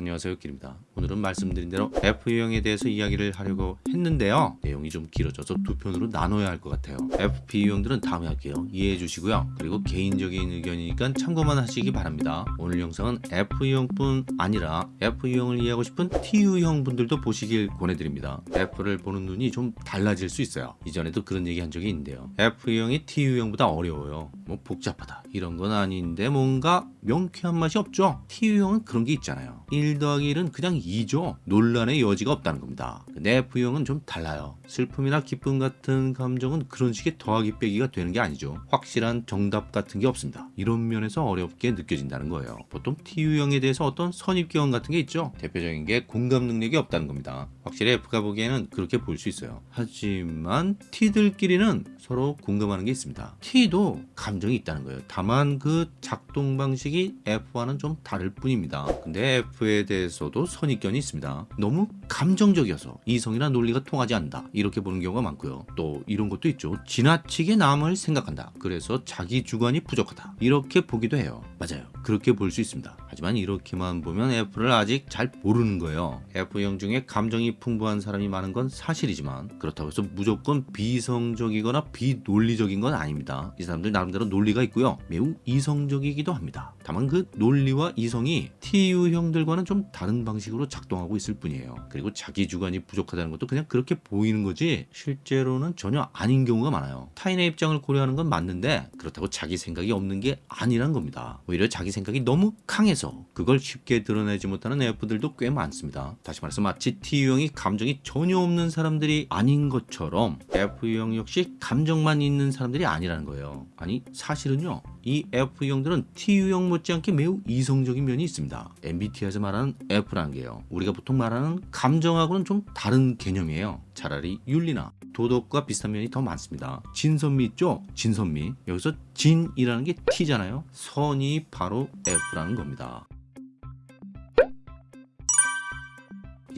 안녕하세요 길입니다. 오늘은 말씀드린 대로 F유형에 대해서 이야기를 하려고 했는데요. 내용이 좀 길어져서 두 편으로 나눠야 할 것 같아요. FP 유형들은 다음에 할게요. 이해해 주시고요. 그리고 개인적인 의견이니까 참고만 하시기 바랍니다. 오늘 영상은 F유형뿐 아니라 F유형을 이해하고 싶은 T유형 분들도 보시길 권해드립니다. F를 보는 눈이 좀 달라질 수 있어요. 이전에도 그런 얘기 한 적이 있는데요. F유형이 T유형보다 어려워요. 뭐 복잡하다. 이런 건 아닌데 뭔가 명쾌한 맛이 없죠? T유형은 그런 게 있잖아요 1 더하기 1은 그냥 2죠. 논란의 여지가 없다는 겁니다. 근데 F형은 좀 달라요. 슬픔이나 기쁨 같은 감정은 그런 식의 더하기 빼기가 되는 게 아니죠. 확실한 정답 같은 게 없습니다. 이런 면에서 어렵게 느껴진다는 거예요. 보통 T유형에 대해서 어떤 선입견 같은 게 있죠. 대표적인 게 공감 능력이 없다는 겁니다. 확실히 F가 보기에는 그렇게 볼 수 있어요. 하지만 T들끼리는 서로 공감하는 게 있습니다. T도 감정이 있다는 거예요. 다만 그 작동 방식이 F와는 좀 다를 뿐입니다. 근데 F 에 대해서도 선입견이 있습니다. 너무 감정적이어서 이성이나 논리가 통하지 않는다. 이렇게 보는 경우가 많고요. 또 이런 것도 있죠. 지나치게 남을 생각한다. 그래서 자기 주관이 부족하다. 이렇게 보기도 해요. 맞아요. 그렇게 볼 수 있습니다. 하지만 이렇게만 보면 F를 아직 잘 모르는 거예요. F형 중에 감정이 풍부한 사람이 많은 건 사실이지만 그렇다고 해서 무조건 비성적이거나 비논리적인 건 아닙니다. 이 사람들 나름대로 논리가 있고요. 매우 이성적이기도 합니다. 다만 그 논리와 이성이 TU형들과는 좀 다른 방식으로 작동하고 있을 뿐이에요. 그리고 자기 주관이 부족하다는 것도 그냥 그렇게 보이는 거지 실제로는 전혀 아닌 경우가 많아요. 타인의 입장을 고려하는 건 맞는데 그렇다고 자기 생각이 없는 게 아니란 겁니다. 오히려 자기 생각이 너무 강해서 그걸 쉽게 드러내지 못하는 F들도 꽤 많습니다. 다시 말해서 마치 T유형이 감정이 전혀 없는 사람들이 아닌 것처럼 F유형 역시 감정만 있는 사람들이 아니라는 거예요. 아니 사실은요. 이 F유형들은 T유형 못지않게 매우 이성적인 면이 있습니다. MBTI에서 말하는 F라는 게요. 우리가 보통 말하는 감정하고는 좀 다른 개념이에요. 차라리 윤리나 도덕과 비슷한 면이 더 많습니다. 진선미 있죠? 진선미. 여기서 진이라는 게 T잖아요. 선이 바로 F라는 겁니다.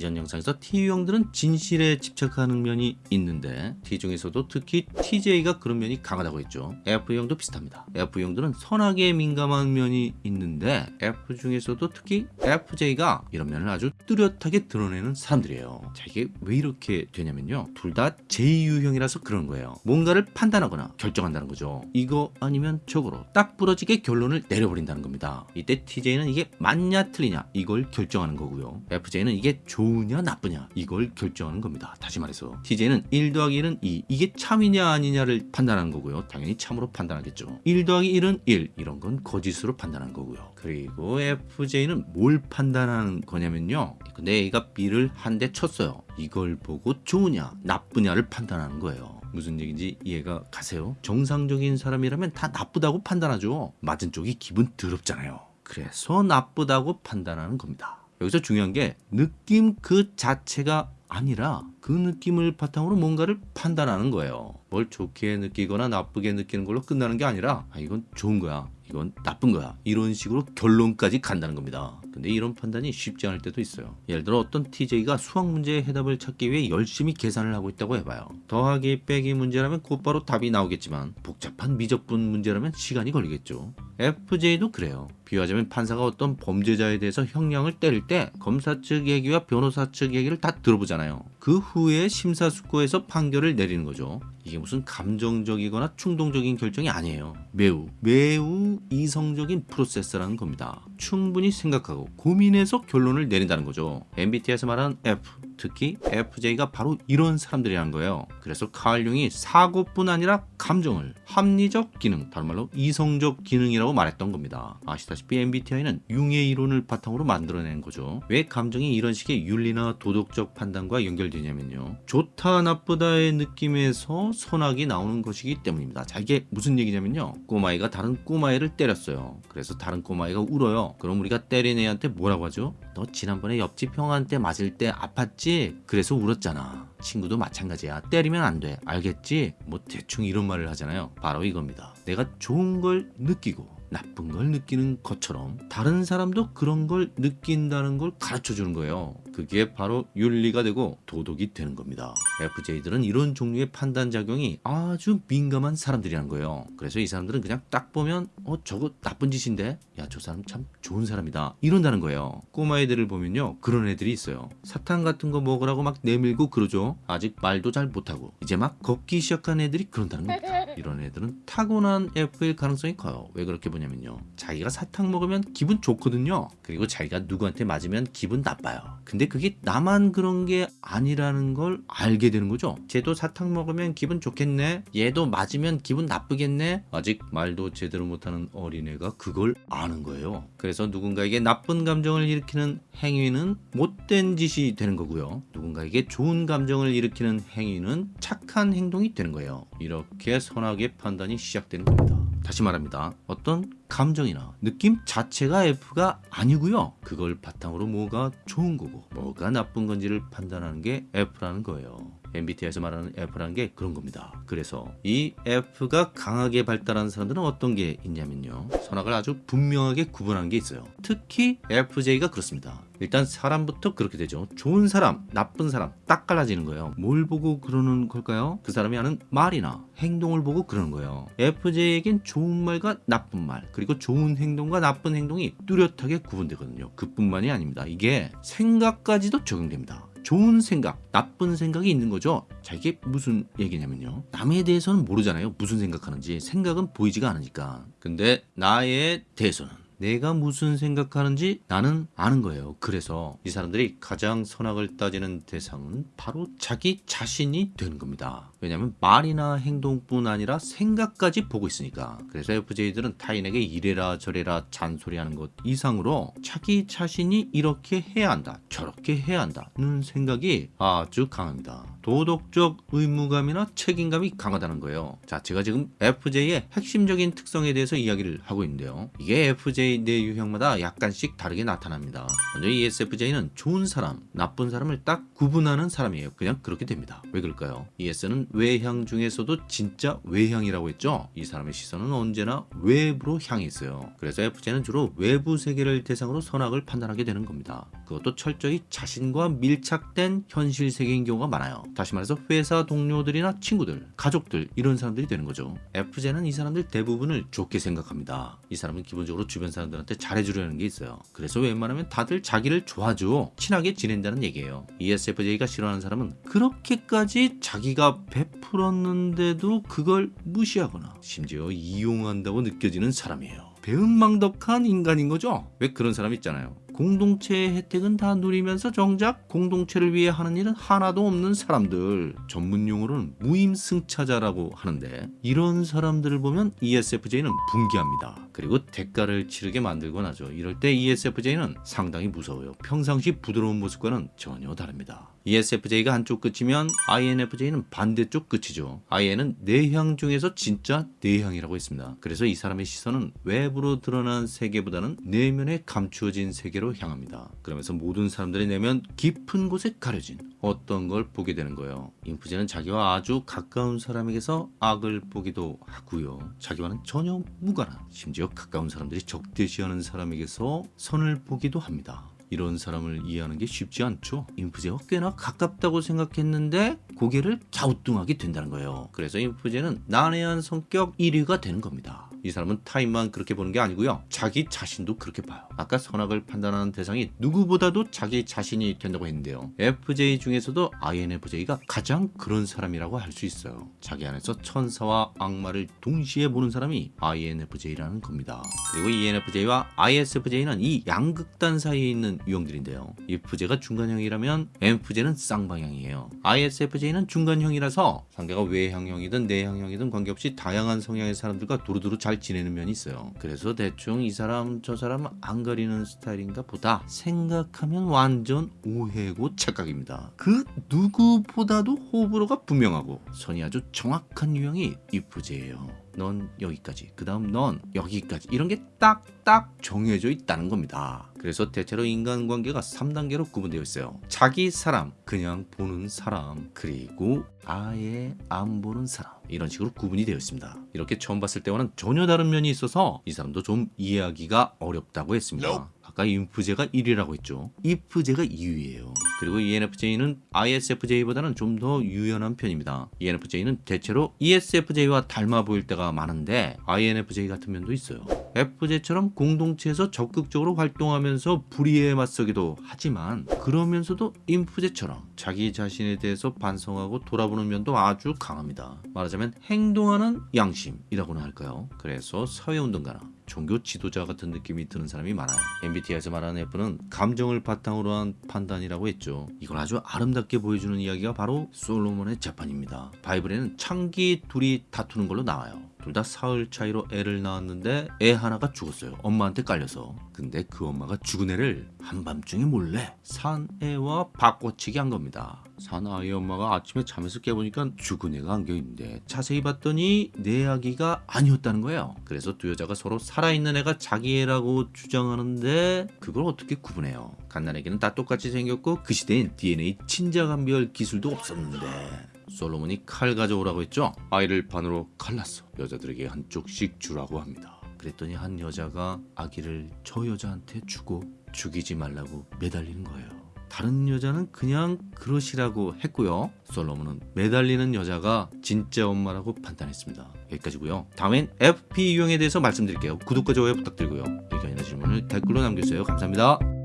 이전 영상에서 T유형들은 진실에 집착하는 면이 있는데 T 중에서도 특히 TJ가 그런 면이 강하다고 했죠. F형도 비슷합니다. F형들은 선악에 민감한 면이 있는데 F 중에서도 특히 FJ가 이런 면을 아주 뚜렷하게 드러내는 사람들이에요. 자 이게 왜 이렇게 되냐면요. 둘 다 J유형이라서 그런 거예요. 뭔가를 판단하거나 결정한다는 거죠. 이거 아니면 저거로 딱 부러지게 결론을 내려버린다는 겁니다. 이때 TJ는 이게 맞냐 틀리냐 이걸 결정하는 거고요. FJ는 이게 좋 으냐 나쁘냐 이걸 결정하는 겁니다. 다시 말해서 TJ는 1 더하기 1은 2 이게 참이냐 아니냐를 판단하는 거고요. 당연히 참으로 판단하겠죠. 1 더하기 1은 1 이런 건 거짓으로 판단하는 거고요. 그리고 FJ는 뭘 판단하는 거냐면요. 근데 A가 B를 한 대 쳤어요. 이걸 보고 좋으냐 나쁘냐를 판단하는 거예요. 무슨 얘기인지 이해가 가세요? 정상적인 사람이라면 다 나쁘다고 판단하죠. 맞은 쪽이 기분 더럽잖아요. 그래서 나쁘다고 판단하는 겁니다. 여기서 중요한 게 느낌 그 자체가 아니라 그 느낌을 바탕으로 뭔가를 판단하는 거예요. 뭘 좋게 느끼거나 나쁘게 느끼는 걸로 끝나는 게 아니라 아, 이건 좋은 거야. 이건 나쁜 거야. 이런 식으로 결론까지 간다는 겁니다. 근데 이런 판단이 쉽지 않을 때도 있어요. 예를 들어 어떤 TJ가 수학 문제의 해답을 찾기 위해 열심히 계산을 하고 있다고 해봐요. 더하기 빼기 문제라면 곧바로 답이 나오겠지만 복잡한 미적분 문제라면 시간이 걸리겠죠. FJ도 그래요. 비유하자면 판사가 어떤 범죄자에 대해서 형량을 때릴 때 검사 측 얘기와 변호사 측 얘기를 다 들어보잖아요. 그 후에 심사숙고해서 판결을 내리는 거죠. 이게 무슨 감정적이거나 충동적인 결정이 아니에요. 매우 매우 이성적인 프로세스라는 겁니다. 충분히 생각하고 고민해서 결론을 내린다는 거죠. MBTI에서 말하는 F 특히 FJ가 바로 이런 사람들이라는 거예요. 그래서 칼 융이 사고뿐 아니라 감정을 합리적 기능, 다른 말로 이성적 기능이라고 말했던 겁니다. 아시다시피 MBTI는 융의 이론을 바탕으로 만들어낸 거죠. 왜 감정이 이런 식의 윤리나 도덕적 판단과 연결되냐면요. 좋다 나쁘다의 느낌에서 선악이 나오는 것이기 때문입니다. 자 이게 무슨 얘기냐면요. 꼬마이가 다른 꼬마이를 때렸어요. 그래서 다른 꼬마이가 울어요. 그럼 우리가 때린 애한테 뭐라고 하죠? 너 지난번에 옆집 형한테 맞을 때 아팠지? 그래서 울었잖아. 친구도 마찬가지야. 때리면 안 돼. 알겠지? 뭐 대충 이런 말을 하잖아요. 바로 이겁니다. 내가 좋은 걸 느끼고 나쁜 걸 느끼는 것처럼 다른 사람도 그런 걸 느낀다는 걸 가르쳐 주는 거예요. 그 그게 바로 윤리가 되고 도덕이 되는 겁니다. FJ들은 이런 종류의 판단 작용이 아주 민감한 사람들이라는 거예요. 그래서 이 사람들은 그냥 딱 보면 어 저거 나쁜 짓인데 야 저 사람 참 좋은 사람이다 이런다는 거예요. 꼬마 애들을 보면요 그런 애들이 있어요. 사탕 같은 거 먹으라고 막 내밀고 그러죠. 아직 말도 잘 못하고 이제 막 걷기 시작한 애들이 그런다는 겁니다. 이런 애들은 타고난 F일 가능성이 커요. 왜 그렇게 보냐면요. 자기가 사탕 먹으면 기분 좋거든요. 그리고 자기가 누구한테 맞으면 기분 나빠요. 근데 그게 나만 그런 게 아니라는 걸 알게 되는 거죠. 쟤도 사탕 먹으면 기분 좋겠네. 얘도 맞으면 기분 나쁘겠네. 아직 말도 제대로 못하는 어린애가 그걸 아는 거예요. 그래서 누군가에게 나쁜 감정을 일으키는 행위는 못된 짓이 되는 거고요. 누군가에게 좋은 감정을 일으키는 행위는 착한 행동이 되는 거예요. 이렇게 선 악의 판단이 시작되는 겁니다. 다시 말합니다. 어떤 감정이나 느낌 자체가 F가 아니고요. 그걸 바탕으로 뭐가 좋은 거고 뭐가 나쁜 건지를 판단하는 게 F라는 거예요. MBTI에서 말하는 F라는 게 그런 겁니다. 그래서 이 F가 강하게 발달한 사람들은 어떤 게 있냐면요. 선악을 아주 분명하게 구분하는 게 있어요. 특히 FJ가 그렇습니다. 일단 사람부터 그렇게 되죠. 좋은 사람, 나쁜 사람 딱 갈라지는 거예요. 뭘 보고 그러는 걸까요? 그 사람이 하는 말이나 행동을 보고 그러는 거예요. FJ에겐 좋은 말과 나쁜 말, 그리고 좋은 행동과 나쁜 행동이 뚜렷하게 구분되거든요. 그뿐만이 아닙니다. 이게 생각까지도 적용됩니다. 좋은 생각, 나쁜 생각이 있는 거죠. 자, 이게 무슨 얘기냐면요. 남에 대해서는 모르잖아요. 무슨 생각하는지. 생각은 보이지가 않으니까. 근데 나에 대해서는 내가 무슨 생각하는지 나는 아는 거예요. 그래서 이 사람들이 가장 선악을 따지는 대상은 바로 자기 자신이 되는 겁니다. 왜냐하면 말이나 행동뿐 아니라 생각까지 보고 있으니까. 그래서 FJ들은 타인에게 이래라 저래라 잔소리하는 것 이상으로 자기 자신이 이렇게 해야 한다, 저렇게 해야 한다는 생각이 아주 강합니다. 도덕적 의무감이나 책임감이 강하다는 거예요. 자, 제가 지금 FJ의 핵심적인 특성에 대해서 이야기를 하고 있는데요. 이게 FJ 내 유형마다 약간씩 다르게 나타납니다. 먼저 ESFJ는 좋은 사람, 나쁜 사람을 딱 구분하는 사람이에요. 그냥 그렇게 됩니다. 왜 그럴까요? ES는 외향 중에서도 진짜 외향이라고 했죠. 이 사람의 시선은 언제나 외부로 향해 있어요. 그래서 FJ는 주로 외부 세계를 대상으로 선악을 판단하게 되는 겁니다. 그것도 철저히 자신과 밀착된 현실 세계인 경우가 많아요. 다시 말해서 회사 동료들이나 친구들, 가족들 이런 사람들이 되는 거죠. FJ는 이 사람들 대부분을 좋게 생각합니다. 이 사람은 기본적으로 주변 사람들한테 잘해주려는 게 있어요. 그래서 웬만하면 다들 자기를 좋아하죠. 친하게 지낸다는 얘기예요. ESFJ가 싫어하는 사람은 그렇게까지 자기가 베풀었는데도 그걸 무시하거나 심지어 이용한다고 느껴지는 사람이에요. 배은망덕한 인간인 거죠. 왜 그런 사람 있잖아요. 공동체의 혜택은 다 누리면서 정작 공동체를 위해 하는 일은 하나도 없는 사람들 전문 용어로는 무임승차자라고 하는데 이런 사람들을 보면 ESFJ는 분개합니다. 그리고 대가를 치르게 만들곤 하죠. 이럴 때 ESFJ는 상당히 무서워요. 평상시 부드러운 모습과는 전혀 다릅니다. ESFJ가 한쪽 끝이면 INFJ는 반대쪽 끝이죠. IN은 내향 중에서 진짜 내향이라고 했습니다. 그래서 이 사람의 시선은 외부로 드러난 세계보다는 내면에 감추어진 세계로 향합니다. 그러면서 모든 사람들의 내면 깊은 곳에 가려진 어떤 걸 보게 되는 거예요. 인프제는 자기와 아주 가까운 사람에게서 악을 보기도 하고요. 자기와는 전혀 무관한 심지어 가까운 사람들이 적대시하는 사람에게서 선을 보기도 합니다. 이런 사람을 이해하는 게 쉽지 않죠. 인프제와 꽤나 가깝다고 생각했는데 고개를 갸우뚱하게 된다는 거예요. 그래서 인프제는 난해한 성격 1위가 되는 겁니다. 이 사람은 타인만 그렇게 보는 게 아니고요. 자기 자신도 그렇게 봐요. 아까 선악을 판단하는 대상이 누구보다도 자기 자신이 된다고 했는데요. FJ 중에서도 INFJ가 가장 그런 사람이라고 할 수 있어요. 자기 안에서 천사와 악마를 동시에 보는 사람이 INFJ라는 겁니다. 그리고 ENFJ와 ISFJ는 이 양극단 사이에 있는 유형들인데요. IFJ가 중간형이라면 ENFJ는 쌍방향이에요. ISFJ는 중간형이라서 상대가 외향형이든 내향형이든 관계없이 다양한 성향의 사람들과 두루두루 잘 지내는 면이 있어요. 그래서 대충 이 사람 저 사람 안 가리는 스타일인가 보다 생각하면 완전 오해고 착각입니다. 그 누구보다도 호불호가 분명하고 선이 아주 정확한 유형이 IFJ예요. 넌 여기까지 그 다음 넌 여기까지. 이런 게 딱딱 정해져 있다는 겁니다. 그래서 대체로 인간관계가 3단계로 구분되어 있어요. 자기 사람 그냥 보는 사람 그리고 아예 안 보는 사람. 이런 식으로 구분이 되어 있습니다. 이렇게 처음 봤을 때와는 전혀 다른 면이 있어서 이 사람도 좀 이해하기가 어렵다고 했습니다. 아까 인프제가 1위라고 했죠. 이프제가 2위예요. 그리고 ENFJ는 ISFJ보다는 좀 더 유연한 편입니다. ENFJ는 대체로 ESFJ와 닮아 보일 때가 많은데 INFJ 같은 면도 있어요. FJ처럼 공동체에서 적극적으로 활동하면서 불의에 맞서기도 하지만 그러면서도 인프제처럼 자기 자신에 대해서 반성하고 돌아보는 면도 아주 강합니다. 말하자면 행동하는 양심이라고나 할까요? 그래서 사회운동가나 종교 지도자 같은 느낌이 드는 사람이 많아요. MBTI에서 말하는 F는 감정을 바탕으로 한 판단이라고 했죠. 이걸 아주 아름답게 보여주는 이야기가 바로 솔로몬의 재판입니다. 바이블에는 창기 둘이 다투는 걸로 나와요. 둘 다 사흘 차이로 애를 낳았는데 애 하나가 죽었어요. 엄마한테 깔려서. 근데 그 엄마가 죽은 애를 한밤중에 몰래 산 애와 바꿔치기 한 겁니다. 산 아이 엄마가 아침에 잠에서 깨보니까 죽은 애가 안겨있는데 자세히 봤더니 내 아기가 아니었다는 거예요. 그래서 두 여자가 서로 살아있는 애가 자기 애라고 주장하는데 그걸 어떻게 구분해요? 갓난애기는 다 똑같이 생겼고 그 시대엔 DNA 친자감별 기술도 없었는데 솔로몬이 칼 가져오라고 했죠. 아이를 반으로 갈랐어. 여자들에게 한쪽씩 주라고 합니다. 그랬더니 한 여자가 아기를 저 여자한테 주고 죽이지 말라고 매달리는 거예요. 다른 여자는 그냥 그러시라고 했고요. 솔로몬은 매달리는 여자가 진짜 엄마라고 판단했습니다. 여기까지고요. 다음엔 FP 유형에 대해서 말씀드릴게요. 구독과 좋아요 부탁드리고요. 의견이나 질문을 댓글로 남겨주세요. 감사합니다.